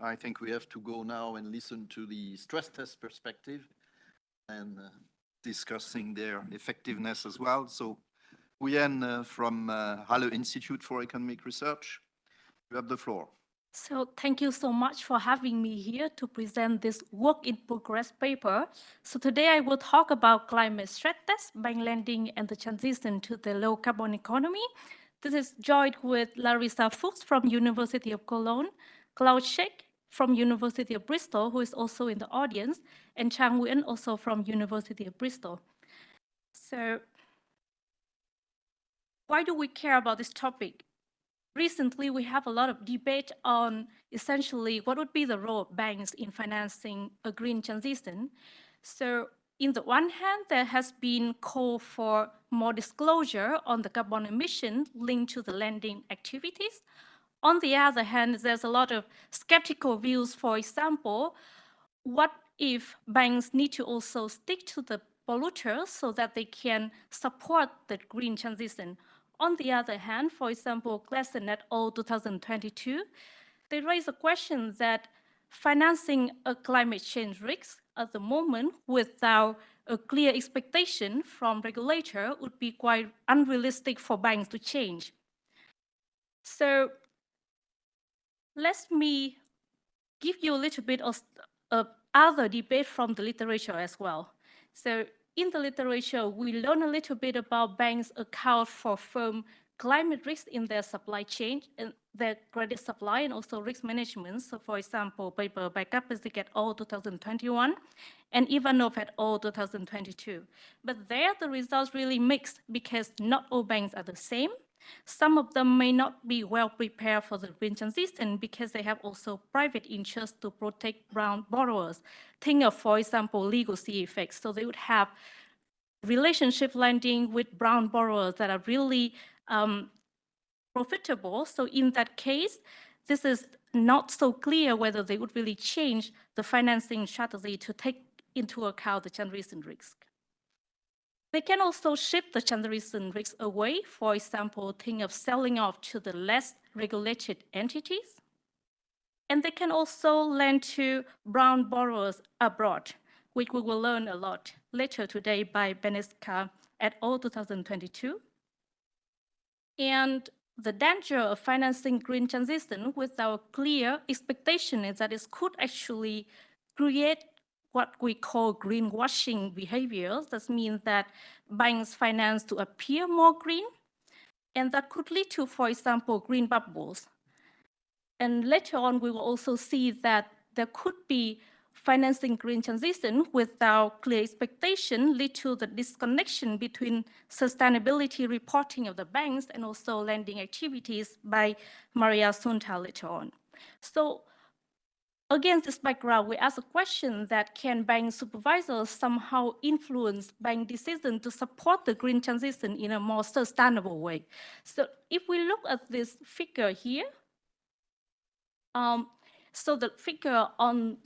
I think we have to go now and listen to the stress test perspective and uh, discussing their effectiveness as well. So Nguyen uh, from uh, Halle Institute for Economic Research, you have the floor. So thank you so much for having me here to present this work in progress paper. So today I will talk about climate stress test, bank lending and the transition to the low carbon economy. This is joined with Larissa Fuchs from University of Cologne, Klaus Scheck from University of Bristol, who is also in the audience, and Chang Nguyen also from University of Bristol. So why do we care about this topic? Recently, we have a lot of debate on essentially what would be the role of banks in financing a green transition. So in the one hand, there has been call for more disclosure on the carbon emission linked to the lending activities. On the other hand, there's a lot of skeptical views. For example, what if banks need to also stick to the polluters so that they can support the green transition? On the other hand, for example, Gleason et al. 2022, they raise a question that financing a climate change risk at the moment without a clear expectation from regulator would be quite unrealistic for banks to change. So let me give you a little bit of, other debate from the literature as well. So in the literature, we learn a little bit about banks account for firm climate risk in their supply chain and their credit supply and also risk management. So for example, paper by Kacperczyk et al. 2021 and Ivanov et al. 2022. But there the results really mixed because not all banks are the same. Some of them may not be well prepared for the green transition because they have also private interests to protect brown borrowers. Think of, for example, legacy effects. So they would have relationship lending with brown borrowers that are really um, profitable. So in that case, this is not so clear whether they would really change the financing strategy to take into account the transition risk. They can also shift the transition risk away, for example, think of selling off to the less regulated entities. And they can also lend to brown borrowers abroad, which we will learn a lot later today by Benincasa at all 2022. And the danger of financing green transition without clear expectation is that it could actually create what we call greenwashing behaviors. That means that banks finance to appear more green, and that could lead to, for example, green bubbles. And later on, we will also see that there could be financing green transition without clear expectation lead to the disconnection between sustainability reporting of the banks and also lending activities by Maria Sunta later on. So against this background, we ask a question that can bank supervisors somehow influence bank decisions to support the green transition in a more sustainable way? So if we look at this figure here, um, so the figure on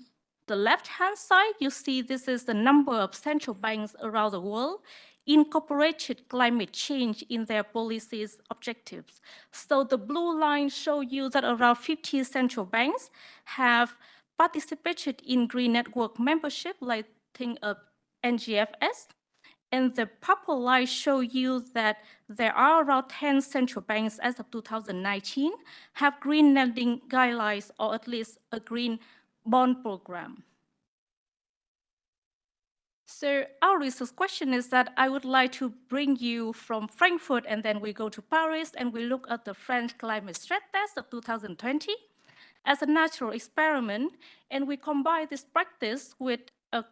the left-hand side, you see this is the number of central banks around the world incorporated climate change in their policies objectives. So the blue line show you that around 50 central banks have participated in green network membership, like think of NGFS. And the purple line show you that there are around 10 central banks as of 2019 have green lending guidelines or at least a green bond program. So our research question is that I would like to bring you from Frankfurt and then we go to Paris and we look at the French climate stress test of 2020 as a natural experiment and we combine this practice with a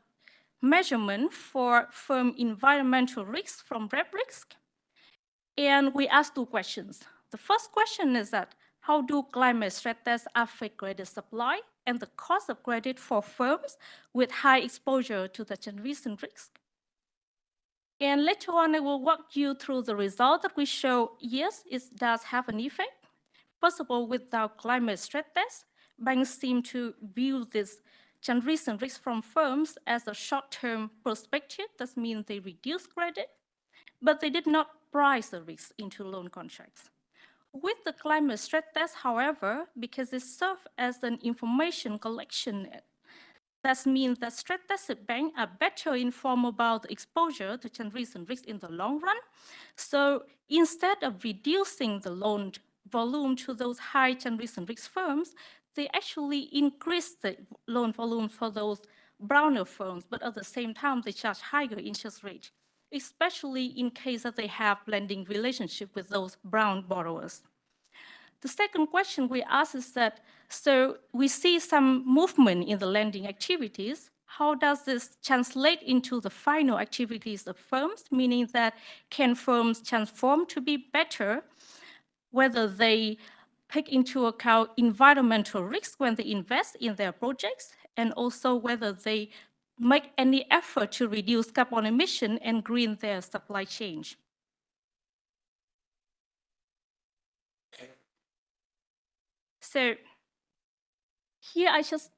measurement for firm environmental risks from REPRISK. And we ask two questions. The first question is that how do climate stress tests affect credit supply and the cost of credit for firms with high exposure to the transition risk? And later on, I will walk you through the result that we show, yes, it does have an effect. First of all, without climate stress tests, banks seem to view this transition risk from firms as a short-term perspective. That means they reduce credit, but they did not price the risk into loan contracts. With the climate stress test, however, because it serves as an information collection, that means that stress tested banks are better informed about the exposure to transition risks in the long run. So instead of reducing the loan volume to those high transition risk firms, they actually increase the loan volume for those browner firms, but at the same time, they charge higher interest rates especially in case that they have lending relationship with those brown borrowers. The second question we ask is that, so we see some movement in the lending activities. How does this translate into the final activities of firms, meaning that can firms transform to be better, whether they take into account environmental risks when they invest in their projects, and also whether they make any effort to reduce carbon emission and green their supply chain. So here I just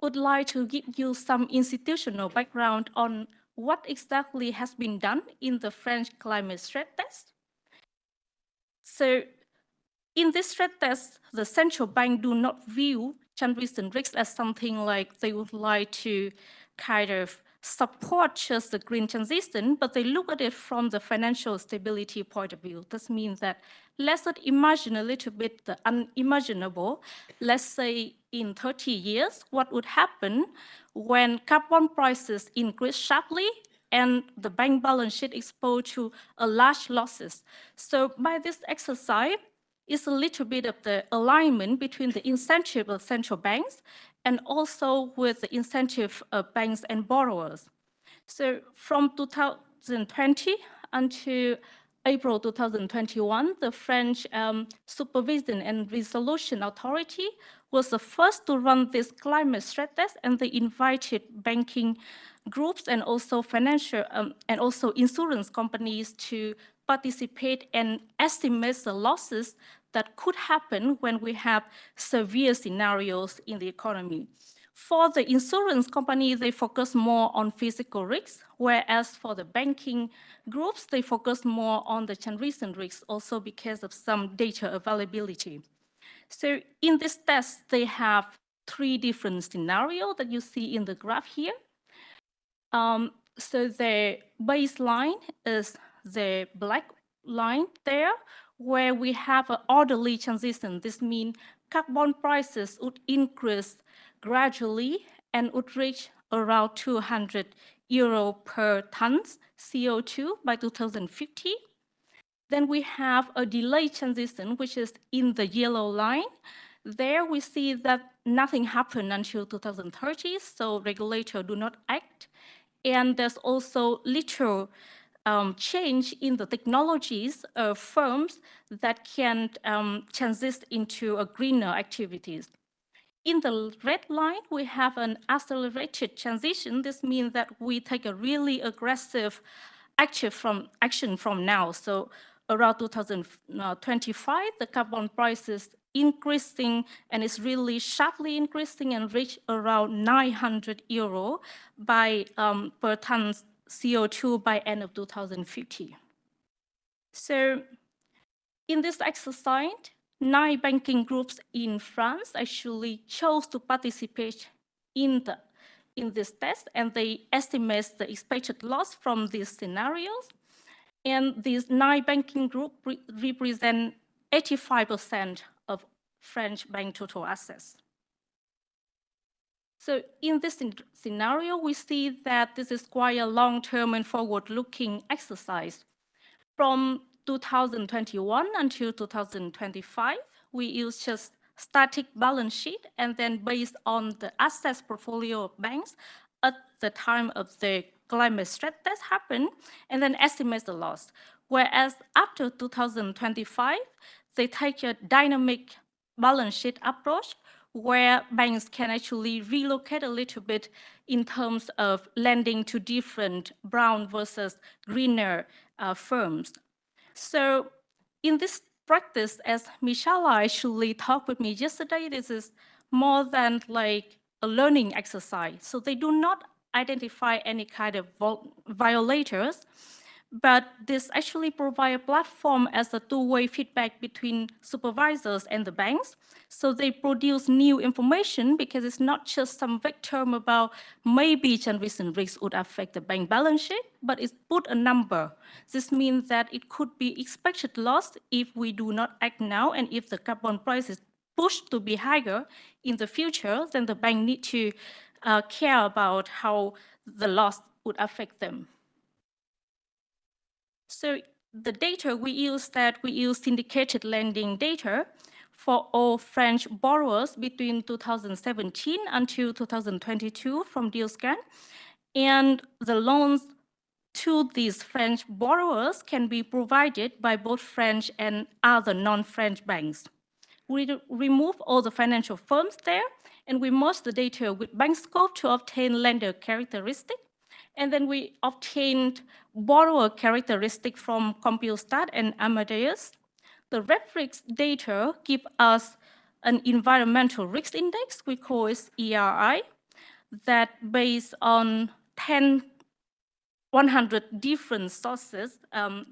would like to give you some institutional background on what exactly has been done in the French climate stress test. So in this stress test, the central bank do not view transition risks as something like they would like to kind of support just the green transition, but they look at it from the financial stability point of view. This means that let's not imagine a little bit the unimaginable. Let's say in 30 years, what would happen when carbon prices increase sharply and the bank balance sheet exposed to a large losses. So by this exercise, it's a little bit of the alignment between the incentive of central banks and also with the incentive of banks and borrowers. So from 2020 until April 2021, the French um, Supervision and Resolution Authority was the first to run this climate stress test, and they invited banking groups and also financial um, and also insurance companies to participate and estimate the losses that could happen when we have severe scenarios in the economy. For the insurance company, they focus more on physical risks, whereas for the banking groups, they focus more on the recent risks, also because of some data availability. So in this test, they have three different scenarios that you see in the graph here. Um, so the baseline is the black line there, where we have an orderly transition. This means carbon prices would increase gradually and would reach around 200 euro per ton CO2 by 2050. Then we have a delayed transition, which is in the yellow line. There we see that nothing happened until 2030, so regulators do not act. And there's also little um, change in the technologies of firms that can um, into greener activities. In the red line, we have an accelerated transition. This means that we take a really aggressive action from, action from now. So around 2025, the carbon price is increasing and it's really sharply increasing and reach around 900 euro by um, per ton CO2 by end of 2050. So in this exercise, nine banking groups in France actually chose to participate in, the, in this test and they estimate the expected loss from these scenarios. And these nine banking groups re represent 85% of French bank total assets. So in this scenario, we see that this is quite a long-term and forward-looking exercise. From 2021 until 2025, we use just static balance sheet and then based on the assets portfolio of banks at the time of the climate stress test happen and then estimate the loss. Whereas after 2025, they take a dynamic balance sheet approach where banks can actually relocate a little bit in terms of lending to different brown versus greener uh, firms. So in this practice, as Michela actually talked with me yesterday, this is more than like a learning exercise. So they do not identify any kind of violators, But this actually provide a platform as a two-way feedback between supervisors and the banks. So they produce new information because it's not just some vague term about maybe transition risk would affect the bank balance sheet, but it's put a number. This means that it could be expected loss if we do not act now and if the carbon price is pushed to be higher in the future, then the bank need to uh, care about how the loss would affect them. So the data we use that we use syndicated lending data for all French borrowers between 2017 until 2022 from Dealscan. And the loans to these French borrowers can be provided by both French and other non-French banks. We remove all the financial firms there and we merge the data with bank scope to obtain lender characteristic. And then we obtained borrower characteristic from Compustat and Amadeus. The RepRisk data give us an environmental risk index, we call it ERI, that based on 10, 100 different sources, um,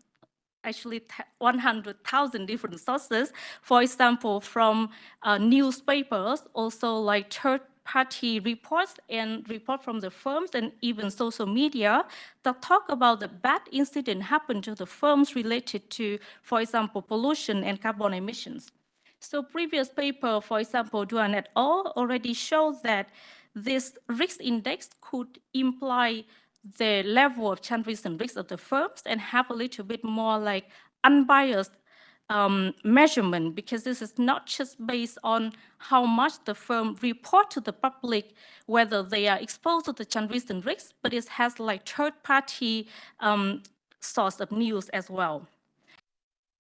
actually 100,000 different sources, for example, from uh, newspapers, also like third party reports and report from the firms and even social media that talk about the bad incident happened to the firms related to, for example, pollution and carbon emissions. So previous paper, for example, Duan et al. already showed that this risk index could imply the level of change risk and risk of the firms and have a little bit more like unbiased um, measurement because this is not just based on how much the firm report to the public whether they are exposed to the transition risk, but it has like third-party um, source of news as well.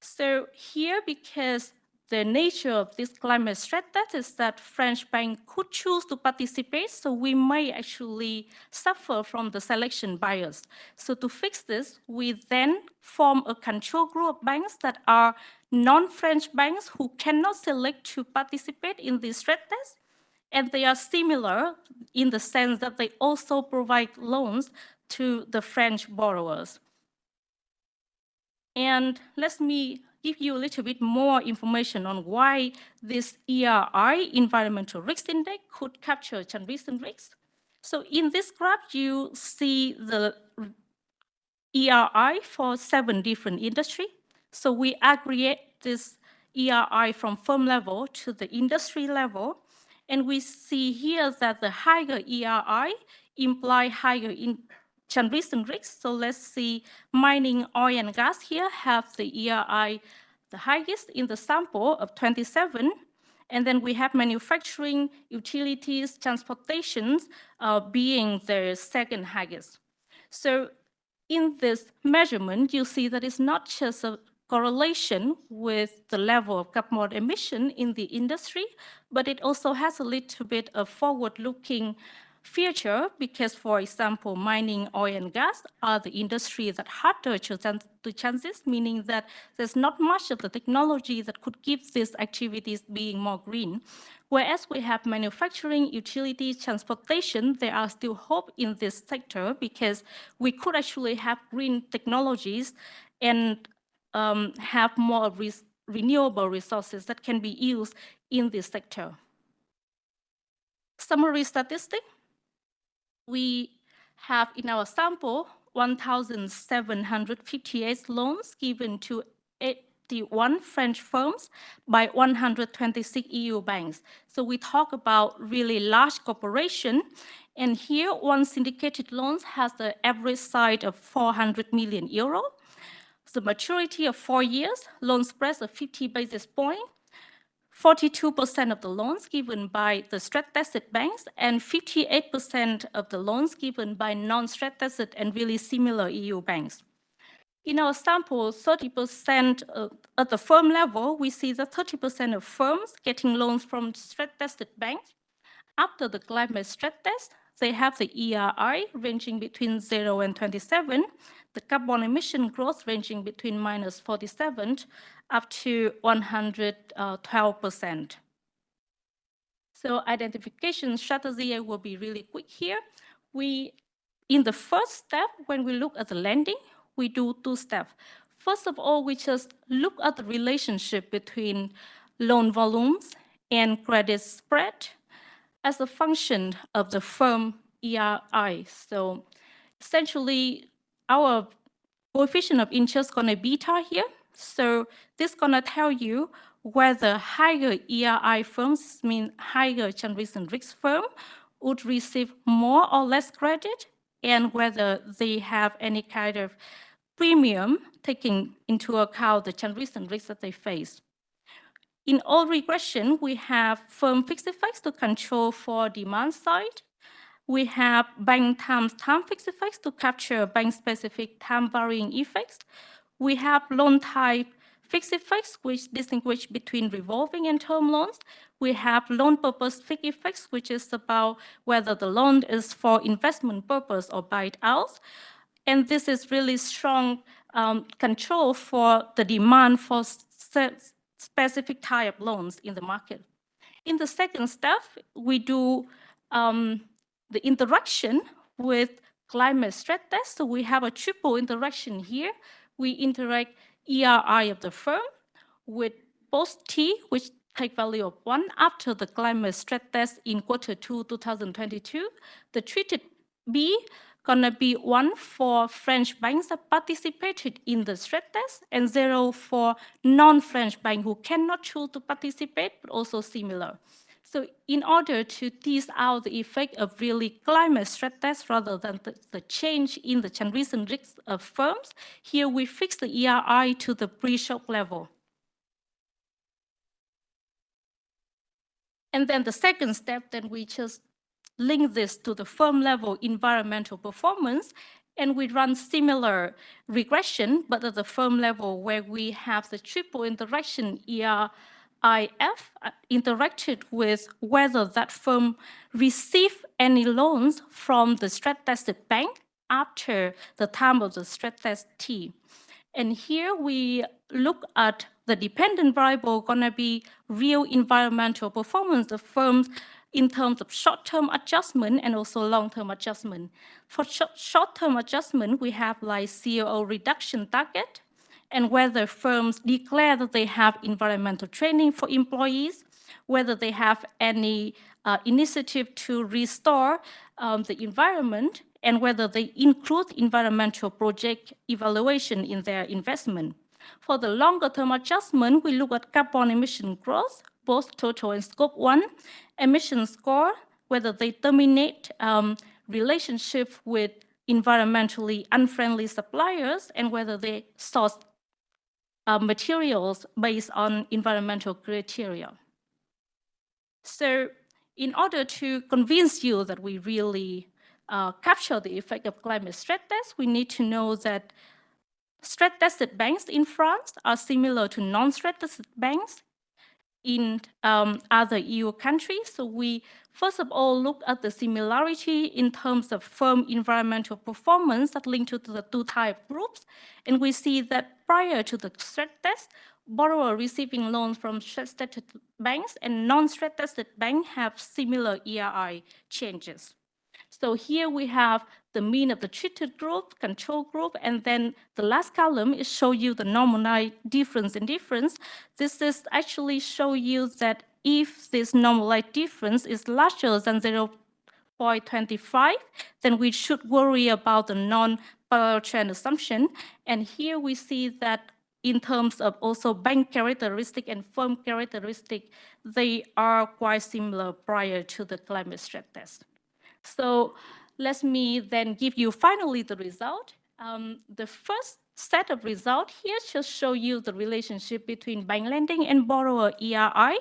So here, because the nature of this climate stress test is that French bank could choose to participate, so we may actually suffer from the selection bias. So to fix this, we then form a control group of banks that are non-French banks who cannot select to participate in this stress test, and they are similar in the sense that they also provide loans to the French borrowers. And let me give you a little bit more information on why this ERI, Environmental Risk Index, could capture transition risks. So in this graph, you see the ERI for seven different industry. So we aggregate this ERI from firm level to the industry level. And we see here that the higher ERI imply higher in transition risks. So let's see mining, oil and gas here have the ERI the highest in the sample of 27. And then we have manufacturing, utilities, transportations uh, being the second highest. So in this measurement, you see that it's not just a correlation with the level of carbon emission in the industry, but it also has a little bit of forward-looking future because, for example, mining, oil and gas are the industries that harder to, to transit, meaning that there's not much of the technology that could give these activities being more green. Whereas we have manufacturing, utilities, transportation, there are still hope in this sector because we could actually have green technologies and um, have more renewable resources that can be used in this sector. Summary statistic we have in our sample 1,758 loans given to 81 French firms by 126 EU banks. So we talk about really large corporation. And here, one syndicated loans has the average size of 400 million euro. The maturity of four years, loan spreads of 50 basis points, 42% of the loans given by the stress-tested banks and 58% of the loans given by non-stress-tested and really similar EU banks. In our sample, 30% at the firm level, we see that 30% of firms getting loans from stress-tested banks. After the climate stress test, they have the ERI ranging between 0 and 27, the carbon emission growth ranging between minus 47 up to 112%. So identification strategy, will be really quick here. We, in the first step, when we look at the lending, we do two steps. First of all, we just look at the relationship between loan volumes and credit spread as a function of the firm ERI. So essentially, our coefficient of interest is gonna beta here. So this is gonna tell you whether higher ERI firms, mean higher transition risk firm, would receive more or less credit, and whether they have any kind of premium taking into account the transition risk that they face. In all regression, we have firm fixed effects to control for demand side. We have bank times time fixed effects to capture bank-specific time varying effects. We have loan type fixed effects, which distinguish between revolving and term loans. We have loan purpose fixed effects, which is about whether the loan is for investment purpose or buy it out. And this is really strong um, control for the demand for specific type loans in the market. In the second step, we do um, the interaction with climate stress test. So we have a triple interaction here. We interact ERI of the firm with post T, which take value of one after the climate stress test in quarter two, 2022. The treated B gonna be one for French banks that participated in the stress test and zero for non-French bank who cannot choose to participate, but also similar. So in order to tease out the effect of really climate stress test rather than the, the change in the transition risk of firms, here we fix the ERI to the pre-shock level. And then the second step, then we just link this to the firm level environmental performance, and we run similar regression, but at the firm level where we have the triple interaction ERIF uh, interacted with whether that firm received any loans from the stress tested bank after the time of the stress test T. And here we look at the dependent variable gonna be real environmental performance of firms in terms of short-term adjustment and also long-term adjustment. For short-term adjustment, we have like CO reduction target and whether firms declare that they have environmental training for employees, whether they have any uh, initiative to restore um, the environment, and whether they include environmental project evaluation in their investment. For the longer term adjustment, we look at carbon emission growth, both total and scope one, emission score, whether they terminate um, relationship with environmentally unfriendly suppliers, and whether they source uh, materials based on environmental criteria. So in order to convince you that we really uh, capture the effect of climate stress test, we need to know that stress tested banks in France are similar to non-stress tested banks in um, other EU countries. So we first of all look at the similarity in terms of firm environmental performance that linked to the two type groups. And we see that prior to the stress test, borrower receiving loans from stress-tested banks and non-stress-tested banks have similar ERI changes. So here we have the mean of the treated group, control group, and then the last column is show you the normalized difference in difference. This is actually show you that if this normalized difference is larger than 0.25, then we should worry about the non-parallel trend assumption. And here we see that in terms of also bank characteristic and firm characteristic, they are quite similar prior to the climate stress test. So let me then give you finally the result. Um, the first set of result here just show you the relationship between bank lending and borrower ERI.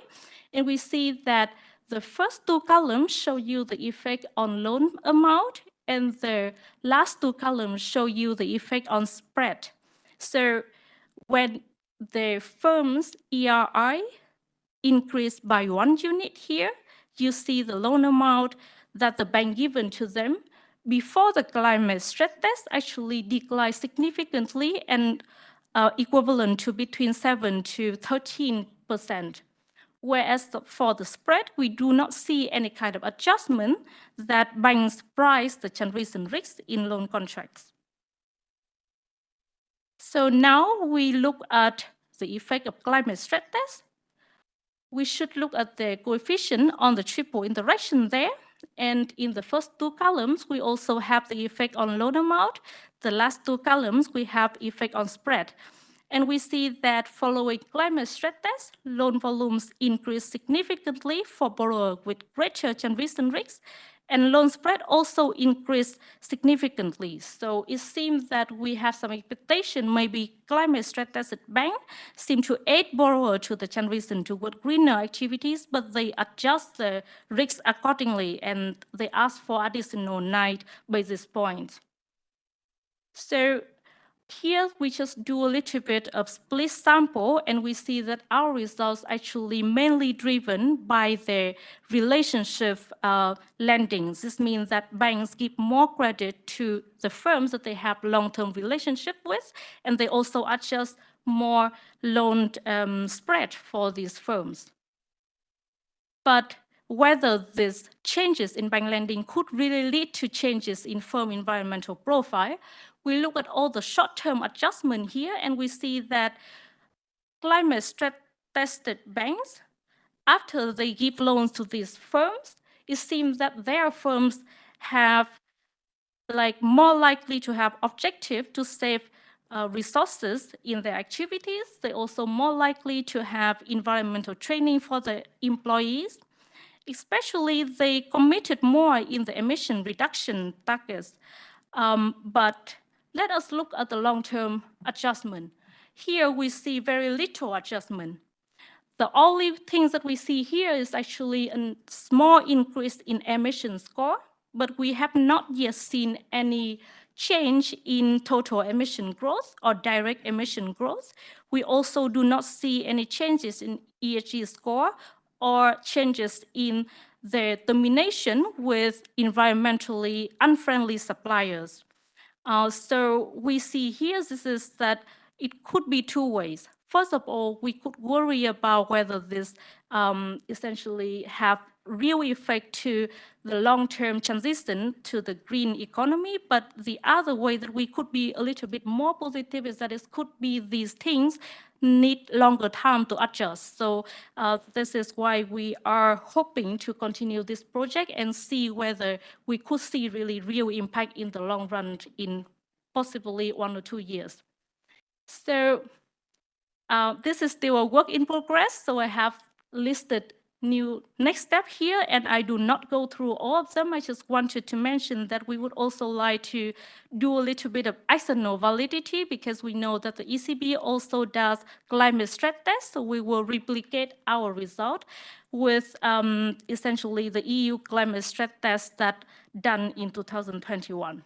And we see that the first two columns show you the effect on loan amount and the last two columns show you the effect on spread. So when the firm's ERI increased by one unit here, you see the loan amount that the bank given to them before the climate stress test actually declined significantly and uh, equivalent to between 7 to 13 percent. Whereas the, for the spread, we do not see any kind of adjustment that banks price the transition risk in loan contracts. So now we look at the effect of climate stress test. We should look at the coefficient on the triple interaction there. And in the first two columns, we also have the effect on loan amount. The last two columns, we have effect on spread. And we see that following climate stress test, loan volumes increase significantly for borrowers with greater transition risks, and loan spread also increased significantly. So it seems that we have some expectation, maybe climate tested bank seem to aid borrower to the transition toward greener activities, but they adjust the risks accordingly and they ask for additional nine basis points. So here we just do a little bit of split sample and we see that our results actually mainly driven by the relationship uh, lending. This means that banks give more credit to the firms that they have long-term relationship with and they also adjust more loan um, spread for these firms. But whether these changes in bank lending could really lead to changes in firm environmental profile, we look at all the short-term adjustment here and we see that climate stress tested banks, after they give loans to these firms, it seems that their firms have like more likely to have objective to save uh, resources in their activities. They're also more likely to have environmental training for the employees. Especially they committed more in the emission reduction targets. Um, but let us look at the long-term adjustment. Here we see very little adjustment. The only things that we see here is actually a small increase in emission score, but we have not yet seen any change in total emission growth or direct emission growth. We also do not see any changes in ESG score or changes in the domination with environmentally unfriendly suppliers. Uh, so we see here this is that it could be two ways. First of all, we could worry about whether this um, essentially have real effect to the long-term transition to the green economy. But the other way that we could be a little bit more positive is that it could be these things need longer time to adjust. So uh, this is why we are hoping to continue this project and see whether we could see really real impact in the long run in possibly one or two years. So uh, this is still a work in progress. So I have listed new next step here, and I do not go through all of them. I just wanted to mention that we would also like to do a little bit of external validity because we know that the ECB also does climate stress test, so we will replicate our result with um, essentially the EU climate stress test that done in 2021.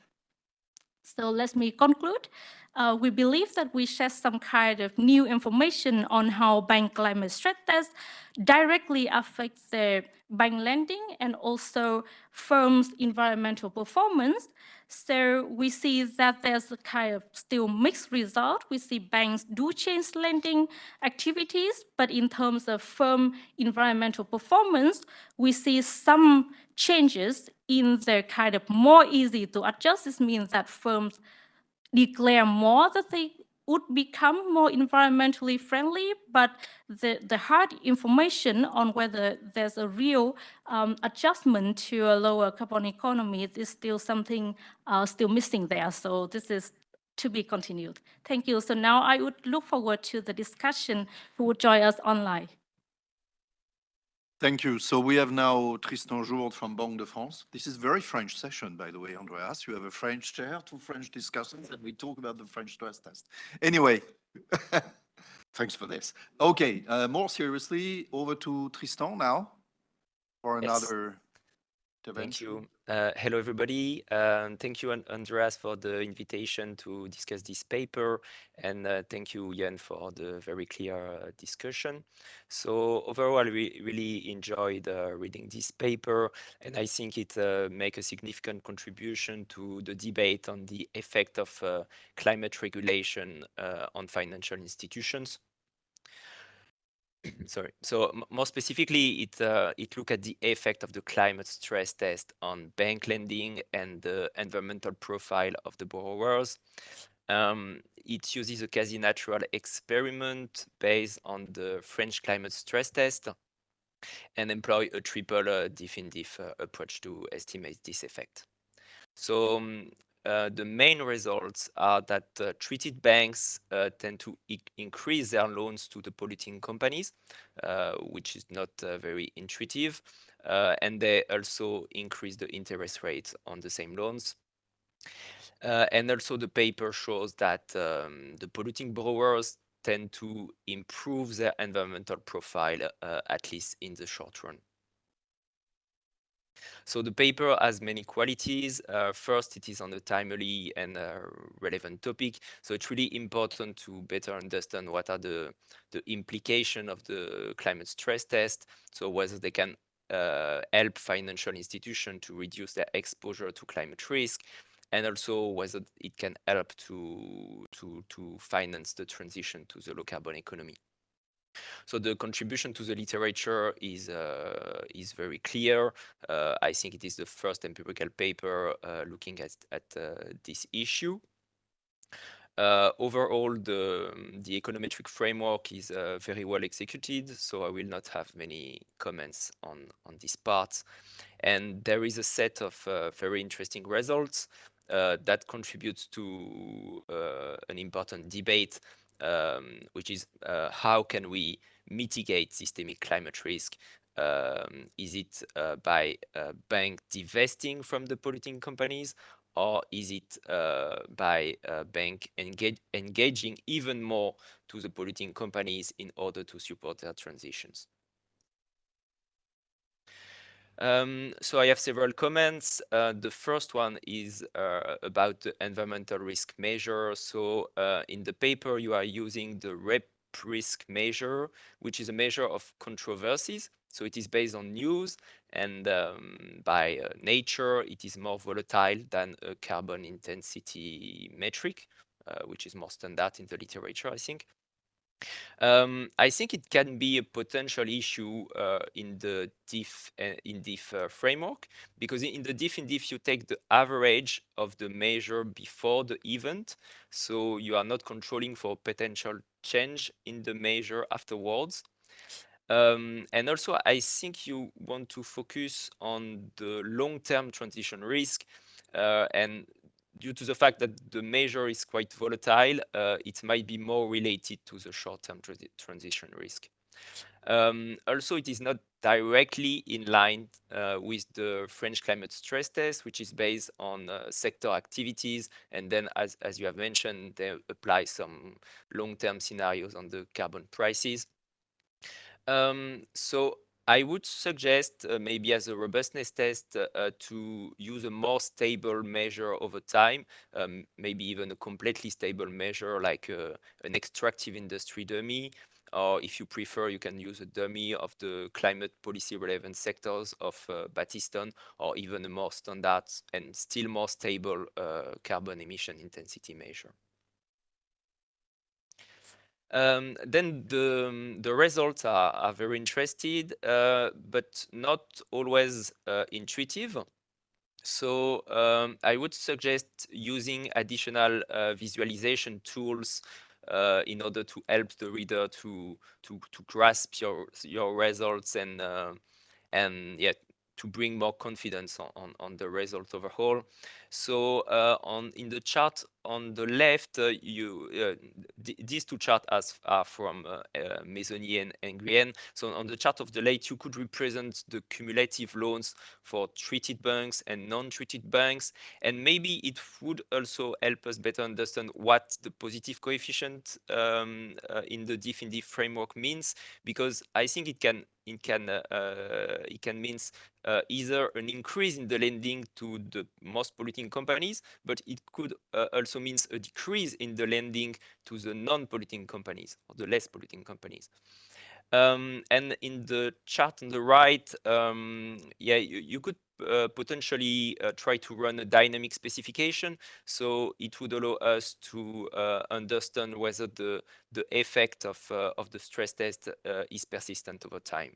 So let me conclude. Uh, we believe that we share some kind of new information on how bank climate stress tests directly affect the bank lending and also firms' environmental performance. So we see that there's a kind of still mixed result. We see banks do change lending activities, but in terms of firm environmental performance, we see some changes in the kind of more easy to adjust. This means that firms declare more that they would become more environmentally friendly, but the, the hard information on whether there's a real um, adjustment to a lower carbon economy is still something uh, still missing there. So this is to be continued. Thank you. So now I would look forward to the discussion who would join us online. Thank you. So we have now Tristan Jourde from Banque de France. This is very French session, by the way, Andreas. You have a French chair, two French discussions, and we talk about the French stress test. Anyway, thanks for this. Okay, uh, more seriously, over to Tristan now for Yes. another Thank you. Uh, hello, everybody. Um, thank you, Andreas, for the invitation to discuss this paper. And uh, thank you, Jan, for the very clear uh, discussion. So overall, we really enjoyed uh, reading this paper. And I think it uh, make a significant contribution to the debate on the effect of uh, climate regulation uh, on financial institutions sorry. So more specifically, it uh, it look at the effect of the climate stress test on bank lending and the environmental profile of the borrowers. Um, it uses a quasi-natural experiment based on the French climate stress test and employ a triple uh, diff in diff uh, approach to estimate this effect. So um, uh, the main results are that uh, treated banks uh, tend to increase their loans to the polluting companies, uh, which is not uh, very intuitive. And they also increase the interest rates on the same loans. and also the paper shows that um, the polluting borrowers tend to improve their environmental profile, at least in the short run. So the paper has many qualities. Uh, first, it is on a timely and uh, relevant topic. So it's really important to better understand what are the, the implication of the climate stress test. So whether they can uh, help financial institutions to reduce their exposure to climate risk, and also whether it can help to, to, to finance the transition to the low carbon economy. So the contribution to the literature is uh, is very clear. Uh, I think it is the first empirical paper uh, looking at at uh, this issue. Uh, overall, the the econometric framework is uh, very well executed, so I will not have many comments on on this part. And there is a set of very interesting results that contributes to an important debate um, which is uh, how can we mitigate systemic climate risk? Um, is it uh, by uh, bank divesting from the polluting companies, or is it uh, by uh, bank engage, engaging even more to the polluting companies in order to support their transitions? Um, so I have several comments. Uh, the first one is uh, about the environmental risk measure. So uh, in the paper, you are using the REP risk measure, which is a measure of controversies. So it is based on news and um, by uh, nature, it is more volatile than a carbon intensity metric, uh, which is more standard in the literature, I think. Um, I think it can be a potential issue uh, in the diff uh, in diff uh, framework because in the diff in diff you take the average of the measure before the event, so you are not controlling for potential change in the measure afterwards. Um, and also, I think you want to focus on the long-term transition risk, uh, and due to the fact that the measure is quite volatile, uh, it might be more related to the short-term transition risk. Um, also, it is not directly in line uh, with the French climate stress test, which is based on uh, sector activities. And then, as, as you have mentioned, they apply some long-term scenarios on the carbon prices. Um, so I would suggest uh, maybe as a robustness test uh, uh, to use a more stable measure over time, um, maybe even a completely stable measure like uh, an extractive industry dummy, or if you prefer, you can use a dummy of the climate policy relevant sectors of uh, Battiston, or even a more standard and still more stable uh, carbon emission intensity measure. Um, then the um, the results are, are very interesting, uh, but not always uh, intuitive. So um, I would suggest using additional uh, visualization tools uh, in order to help the reader to to to grasp your your results and uh, and yeah to bring more confidence on, on, on the result overall. So uh, on in the chart on the left, uh, you uh, th these two charts are from uh, uh, Mésonnier and, and. So on the chart of the left, you could represent the cumulative loans for treated banks and non-treated banks, and maybe it would also help us better understand what the positive coefficient um, uh, in the diff in framework means, because I think it can it can it can means uh, either an increase in the lending to the most polluting companies, but it could uh, also means a decrease in the lending to the non-polluting companies or the less polluting companies. Um, and in the chart on the right, um, yeah, you, you could uh, potentially uh, try to run a dynamic specification. So it would allow us to uh, understand whether the, the effect of, uh, of the stress test uh, is persistent over time.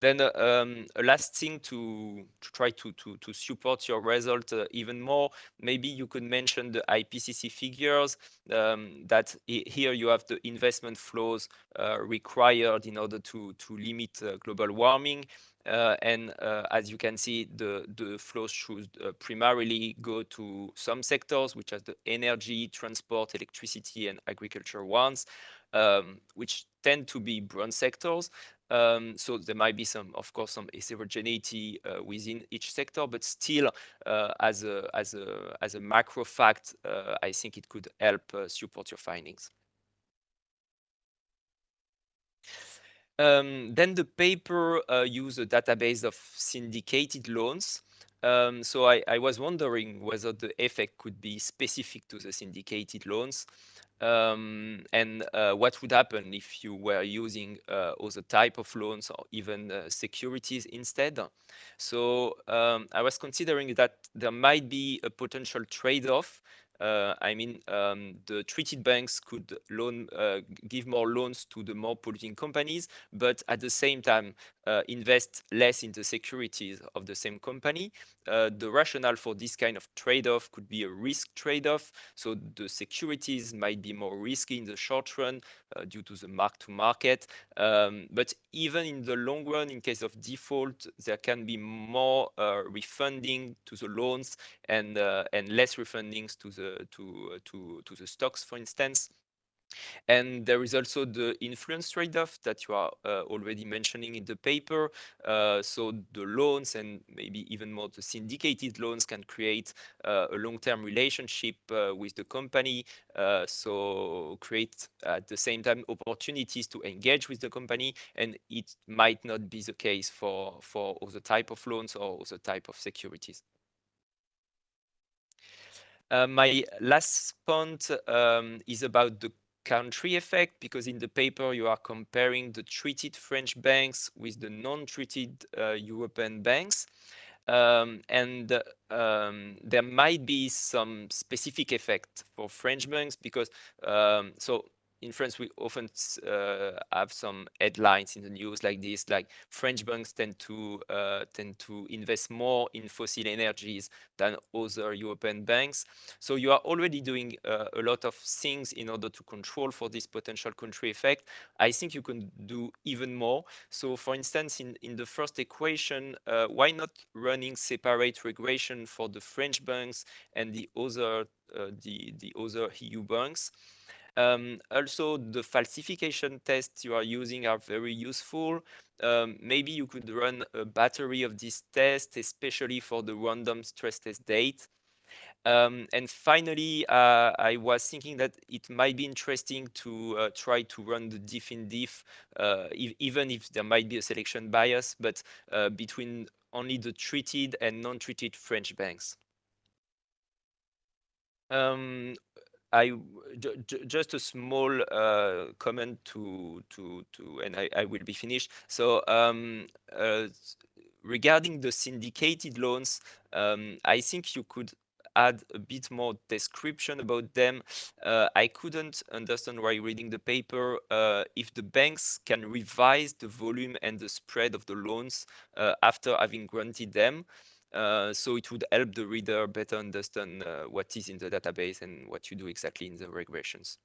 Then uh, um, a last thing to, to try to, to, to support your result uh, even more, maybe you could mention the IPCC figures um, that here you have the investment flows uh, required in order to, to limit uh, global warming. Uh, and uh, as you can see, the, the flows should primarily go to some sectors, which are the energy, transport, electricity, and agriculture ones, um, which tend to be brown sectors. Um, so there might be some, of course, some heterogeneity uh, within each sector, but still, uh, as a as a as a macro fact, uh, I think it could help uh, support your findings. Um, then the paper uh, used a database of syndicated loans. Um, so I, I, was wondering whether the effect could be specific to the syndicated loans um, and uh, what would happen if you were using uh, other type of loans or even uh, securities instead. So um, I was considering that there might be a potential trade-off uh, I mean, um, the treated banks could loan, uh, give more loans to the more polluting companies, but at the same time, uh, invest less in the securities of the same company. Uh, the rationale for this kind of trade-off could be a risk trade-off. So the securities might be more risky in the short run uh, due to the mark-to-market. Um, but even in the long run, in case of default, there can be more uh, refunding to the loans and and less refundings to the to to to the stocks, for instance. And there is also the influence trade-off that you are uh, already mentioning in the paper. Uh, so the loans and maybe even more the syndicated loans can create uh, a long-term relationship uh, with the company. Uh, so create at the same time opportunities to engage with the company. And it might not be the case for, for other type of loans or other type of securities. Uh, my last point um, is about the country effect because in the paper you are comparing the treated French banks with the non-treated uh, European banks. Um, and um, there might be some specific effect for French banks because um, so in France, we often uh, have some headlines in the news like this, like French banks tend to uh, tend to invest more in fossil energies than other European banks. So you are already doing uh, a lot of things in order to control for this potential country effect. I think you can do even more. So for instance, in, in the first equation, uh, why not running separate regression for the French banks and the other uh, the, the other EU banks? Um, also, the falsification tests you are using are very useful. Um, maybe you could run a battery of these tests, especially for the random stress test date. Um, and finally, uh, I was thinking that it might be interesting to uh, try to run the diff in diff, uh, e even if there might be a selection bias, but uh, between only the treated and non-treated French banks. Um, I just a small uh, comment to to to, and I, I will be finished. So um, uh, regarding the syndicated loans, um, I think you could add a bit more description about them. Uh, I couldn't understand while reading the paper uh, if the banks can revise the volume and the spread of the loans uh, after having granted them. Uh, so it would help the reader better understand uh, what is in the database and what you do exactly in the regressions.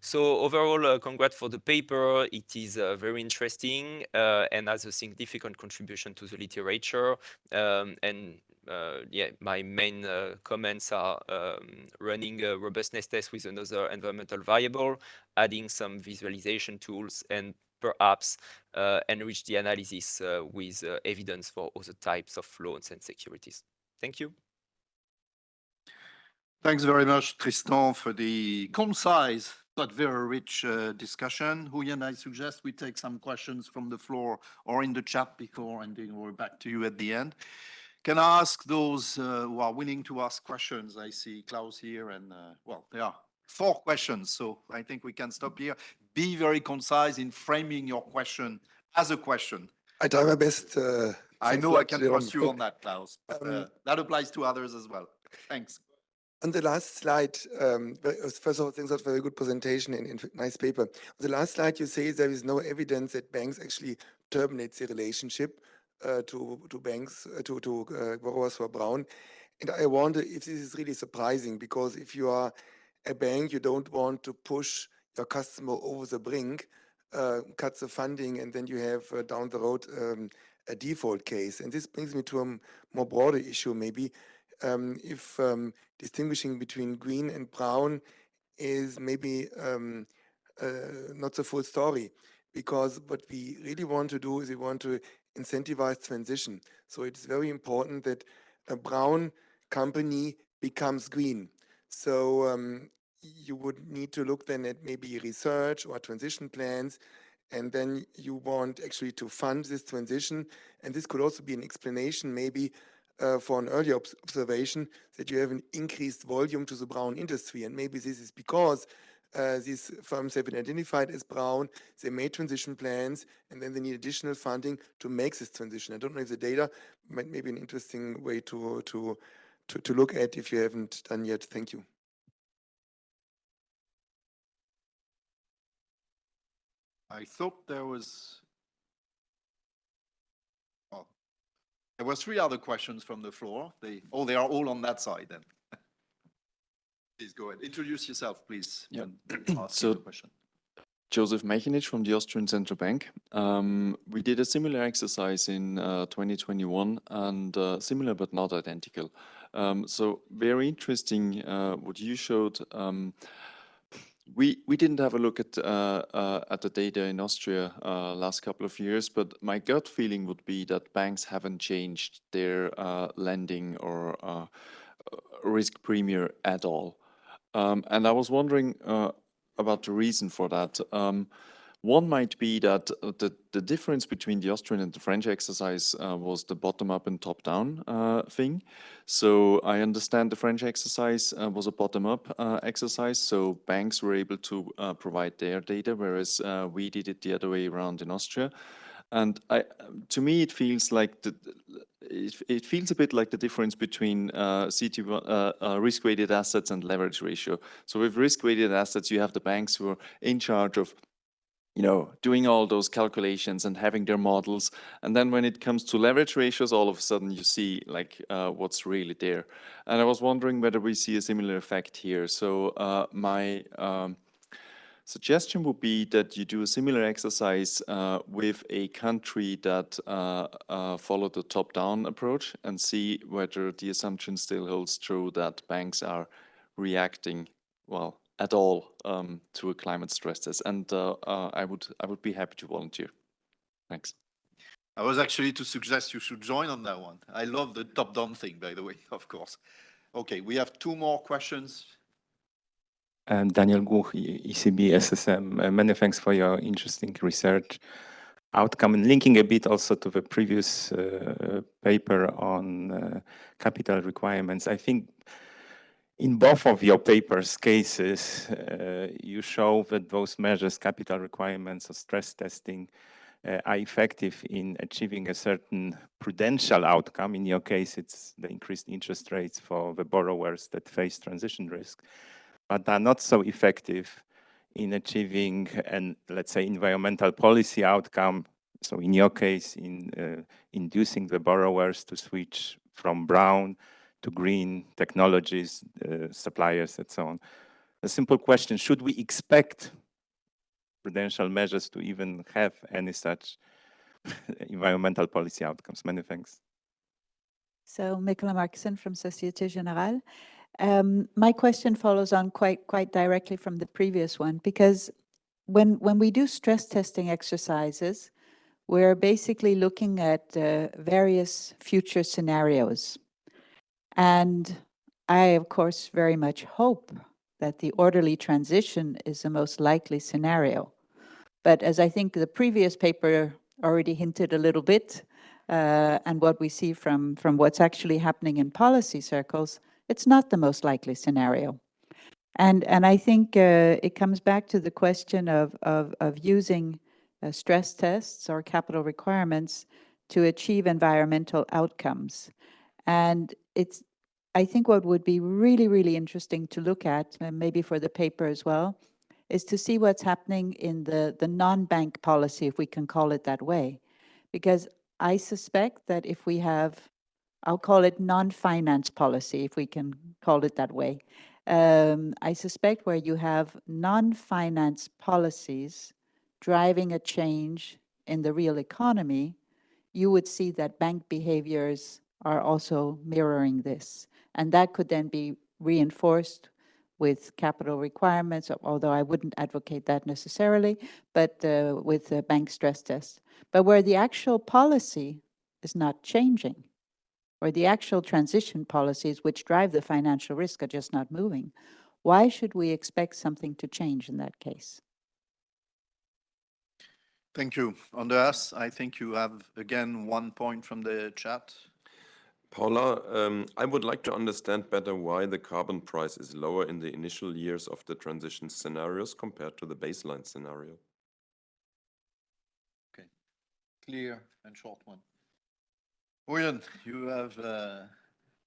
So overall, uh, congrats for the paper. It is uh, very interesting uh, and has a significant contribution to the literature. Um, and uh, yeah, my main comments are um, running a robustness test with another environmental variable, adding some visualization tools, and perhaps uh, enrich the analysis uh, with uh, evidence for other types of loans and securities. Thank you. Thanks very much, Tristan, for the concise but very rich uh, discussion. Huyen, I suggest we take some questions from the floor or in the chat before, and then we're back to you at the end. Can I ask those uh, who are willing to ask questions? I see Klaus here, and uh, well, there are four questions, so I think we can stop here be very concise in framing your question as a question. I try my best. Uh, I know I can trust you on that, Klaus. But, uh, Um, that applies to others as well. Thanks. On the last slide, um, uh, first of all, thanks for a very good presentation and and nice paper. On the last slide, you say there is no evidence that banks actually terminates the relationship uh, to to banks uh, to to uh, borrowers for Brown. And I wonder if this is really surprising because if you are a bank, you don't want to push your customer over the brink, uh, cut the funding, and then you have uh, down the road um, a default case. And this brings me to a more broader issue, maybe. Um, if um, distinguishing between green and brown is maybe uh, not the full story, because what we really want to do is we want to incentivize transition. So it's very important that a brown company becomes green. You would need to look then at maybe research or transition plans and then you want actually to fund this transition. And this could also be an explanation maybe uh, for an earlier obs observation that you have an increased volume to the brown industry. And maybe this is because uh, these firms have been identified as brown, they made transition plans, and then they need additional funding to make this transition. I don't know if the data might maybe an interesting way to, to, to, to look at if you haven't done yet. Thank you. I thought there was. Oh, there were three other questions from the floor. They, oh, they are all on that side then. Please go ahead. Introduce yourself, please. Yeah. So- question. Joseph Mechanich from the Austrian Central Bank. Um, we did a similar exercise in uh, 2021 and uh, similar but not identical. Um, so very interesting uh, what you showed. Um, we we didn't have a look at uh, uh, at the data in Austria uh, last couple of years, but my gut feeling would be that banks haven't changed their uh, lending or uh, risk premium at all. Um, and I was wondering uh, about the reason for that. Um, one might be that uh, the, the difference between the Austrian and the French exercise uh, was the bottom-up and top-down uh, thing. So I understand the French exercise uh, was a bottom-up uh, exercise, so banks were able to uh, provide their data, whereas we did it the other way around in Austria. And I, to me, it feels like the, it, it feels a bit like the difference between uh, uh, uh, risk-weighted assets and leverage ratio. So with risk-weighted assets, you have the banks who are in charge of you know, doing all those calculations and having their models. And then when it comes to leverage ratios, all of a sudden you see like uh, what's really there. And I was wondering whether we see a similar effect here. So uh, my um, suggestion would be that you do a similar exercise uh, with a country that uh, uh, follow the top-down approach and see whether the assumption still holds true that banks are reacting well at all um, to a climate stress test. And uh, uh, I would I would be happy to volunteer. Thanks. I was actually to suggest you should join on that one. I love the top-down thing, by the way, of course. Okay, we have two more questions. Um, Daniel Guch, ECB SSM. Uh, Many thanks for your interesting research outcome and linking a bit also to the previous uh, paper on uh, capital requirements. I think in both of your papers cases, uh, you show that those measures, capital requirements or stress testing, uh, are effective in achieving a certain prudential outcome. In your case, it's the increased interest rates for the borrowers that face transition risk but are not so effective in achieving an, let's say, environmental policy outcome. So in your case, in uh, inducing the borrowers to switch from brown to green technologies, uh, suppliers, and so on. A simple question, should we expect prudential measures to even have any such environmental policy outcomes? Many thanks. So Nicola Markson from Societe Generale. Um, my question follows on quite quite directly from the previous one because when when we do stress testing exercises, we're basically looking at uh, various future scenarios, and I of course very much hope that the orderly transition is the most likely scenario. But as I think the previous paper already hinted a little bit, uh, and what we see from from what's actually happening in policy circles it's not the most likely scenario. And, and I think uh, it comes back to the question of, of, of using uh, stress tests or capital requirements to achieve environmental outcomes. And it's, I think what would be really, really interesting to look at, and maybe for the paper as well, is to see what's happening in the, the non-bank policy, if we can call it that way. Because I suspect that if we have, I'll call it non-finance policy, if we can call it that way. Um, I suspect where you have non-finance policies driving a change in the real economy, you would see that bank behaviors are also mirroring this. And that could then be reinforced with capital requirements, although I wouldn't advocate that necessarily, but uh, with the bank stress test. But where the actual policy is not changing, or the actual transition policies which drive the financial risk are just not moving, why should we expect something to change in that case? Thank you. Andreas, I think you have again one point from the chat. Paula, um, I would like to understand better why the carbon price is lower in the initial years of the transition scenarios compared to the baseline scenario. Okay, clear and short one. William, you have uh,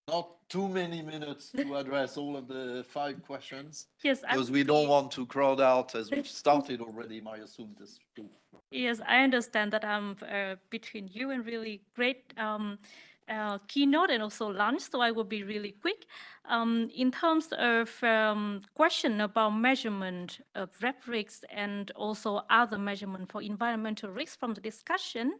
not too many minutes to address all of the five questions Yes, I because we don't want to crowd out as we've started already, my assumed this. Yes, I understand that I'm uh, between you and really great um, uh, keynote and also lunch, so I will be really quick. Um, in terms of um, question about measurement of RepRisks and also other measurement for environmental risks from the discussion,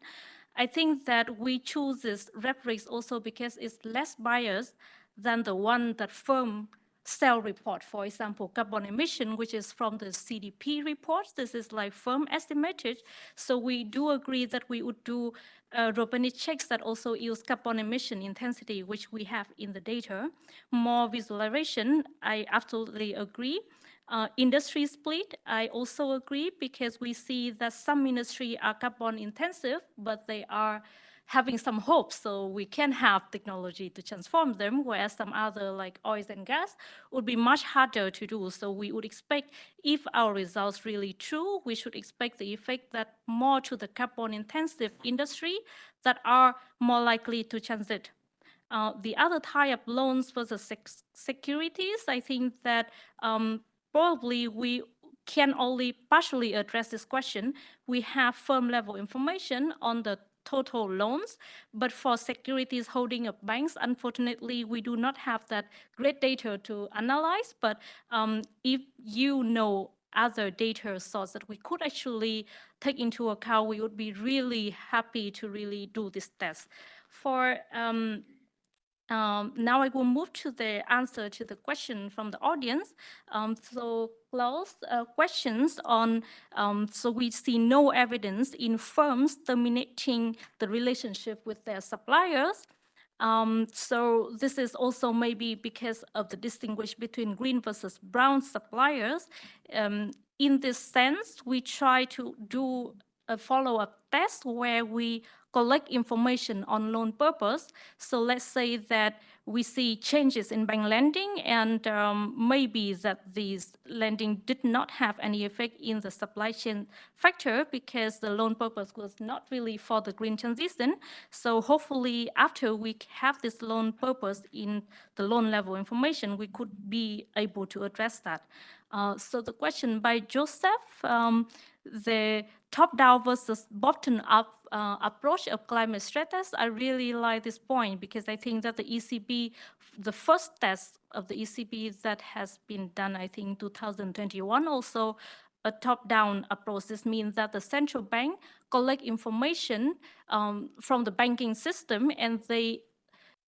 I think that we choose this RepRisk also because it's less biased than the one that firm cell report, for example, carbon emission, which is from the CDP reports. This is like firm estimated. So we do agree that we would do uh, checks that also use carbon emission intensity, which we have in the data. More visualization, I absolutely agree. Uh, industry split, I also agree because we see that some industry are carbon intensive, but they are having some hope so we can have technology to transform them, whereas some other like oil and gas would be much harder to do. So we would expect if our results really true, we should expect the effect that more to the carbon intensive industry that are more likely to transit. Uh, the other type of loans for the sec securities, I think that um, probably we can only partially address this question. We have firm level information on the total loans. But for securities holding of banks, unfortunately, we do not have that great data to analyze. But um, if you know other data source that we could actually take into account, we would be really happy to really do this test. For um, um, now I will move to the answer to the question from the audience. Um, so Klaus, uh, questions on, um, so we see no evidence in firms terminating the relationship with their suppliers. Um, so this is also maybe because of the distinguish between green versus brown suppliers. Um, in this sense, we try to do a follow-up test where we collect information on loan purpose. So let's say that we see changes in bank lending and um, maybe that these lending did not have any effect in the supply chain factor because the loan purpose was not really for the green transition. So hopefully after we have this loan purpose in the loan level information, we could be able to address that. Uh, so the question by Joseph, um, the top-down versus bottom-up uh, approach of climate stress I really like this point because I think that the ECB, the first test of the ECB that has been done, I think 2021 also, a top-down approach. This means that the central bank collect information um, from the banking system and they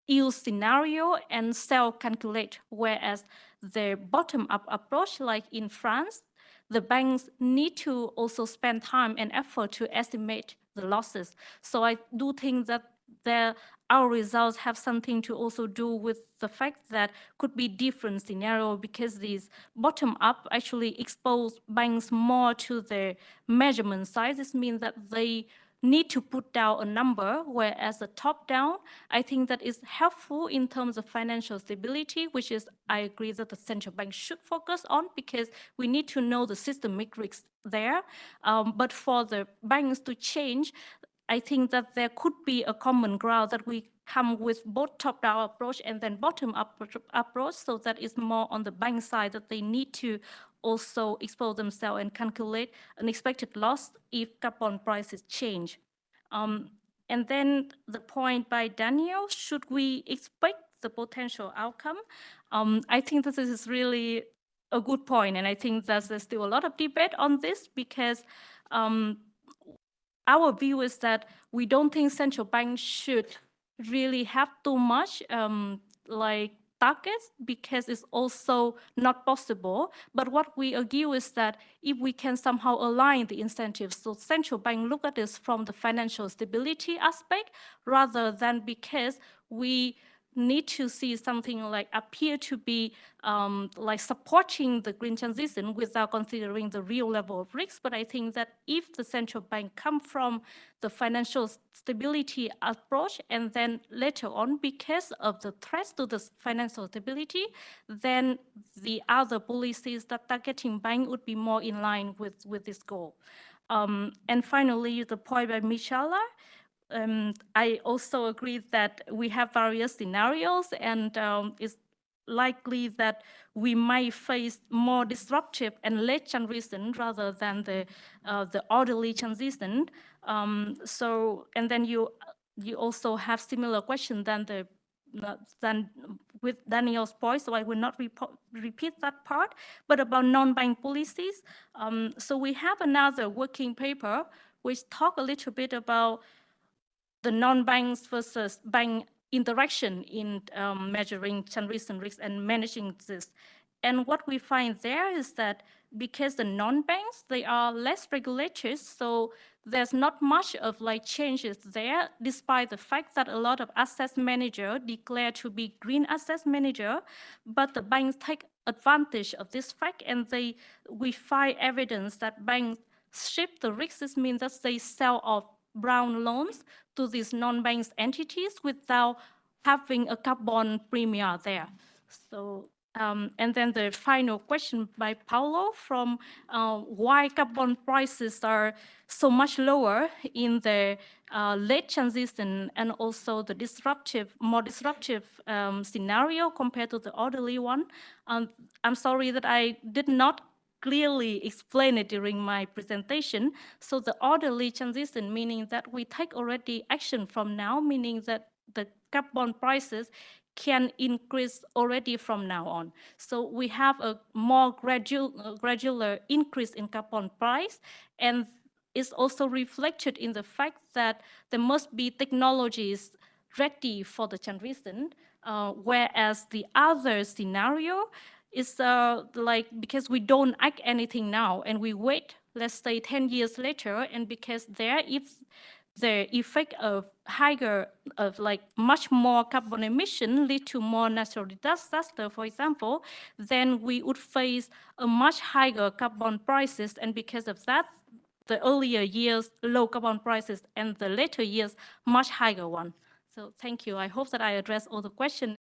use scenario and self-calculate, whereas the bottom-up approach, like in France, the banks need to also spend time and effort to estimate the losses. So I do think that there, our results have something to also do with the fact that could be different scenario because these bottom up actually expose banks more to the measurement sizes mean that they need to put down a number, whereas the top down, I think that is helpful in terms of financial stability, which is, I agree that the central bank should focus on because we need to know the systemic risks there. Um, but for the banks to change, I think that there could be a common ground that we come with both top-down approach and then bottom-up approach, so that is more on the bank side that they need to also expose themselves and calculate an expected loss if carbon prices change. Um, And then the point by Daniel, should we expect the potential outcome? Um, I think this is really a good point, and I think that there's still a lot of debate on this because um, our view is that we don't think central banks should really have too much um, like targets because it's also not possible. But what we argue is that if we can somehow align the incentives, so central bank look at this from the financial stability aspect rather than because we need to see something like appear to be um, like supporting the green transition without considering the real level of risk. But I think that if the central bank come from the financial stability approach and then later on, because of the threats to the financial stability, then the other policies that targeting bank would be more in line with, with this goal. Um, and finally, the point by Michala, um, I also agree that we have various scenarios and um, it's likely that we might face more disruptive and late transition rather than the uh, the orderly transition. Um, so, and then you you also have similar question than the than with Daniel's point, so I will not repeat that part, but about non-bank policies. Um, so we have another working paper which talk a little bit about the non-banks versus bank interaction in um, measuring transition risk and managing this. And what we find there is that because the non-banks, they are less regulated, so there's not much of like changes there, despite the fact that a lot of asset manager declare to be green asset manager, but the banks take advantage of this fact and they we find evidence that banks shift the risks. This means that they sell off brown loans to these non-bank entities without having a carbon premium there. So, um, and then the final question by Paolo from uh, why carbon prices are so much lower in the uh, late transition and also the disruptive, more disruptive um, scenario compared to the orderly one. Um, I'm sorry that I did not clearly explain it during my presentation. So the orderly transition, meaning that we take already action from now, meaning that the carbon prices can increase already from now on. So we have a more gradual, gradual increase in carbon price and it's also reflected in the fact that there must be technologies ready for the transition, uh, whereas the other scenario is uh, like because we don't act anything now and we wait, let's say 10 years later, and because there if the effect of higher, of like much more carbon emission lead to more natural disaster, for example, then we would face a much higher carbon prices. And because of that, the earlier years, low carbon prices, and the later years, much higher one. So thank you. I hope that I addressed all the questions.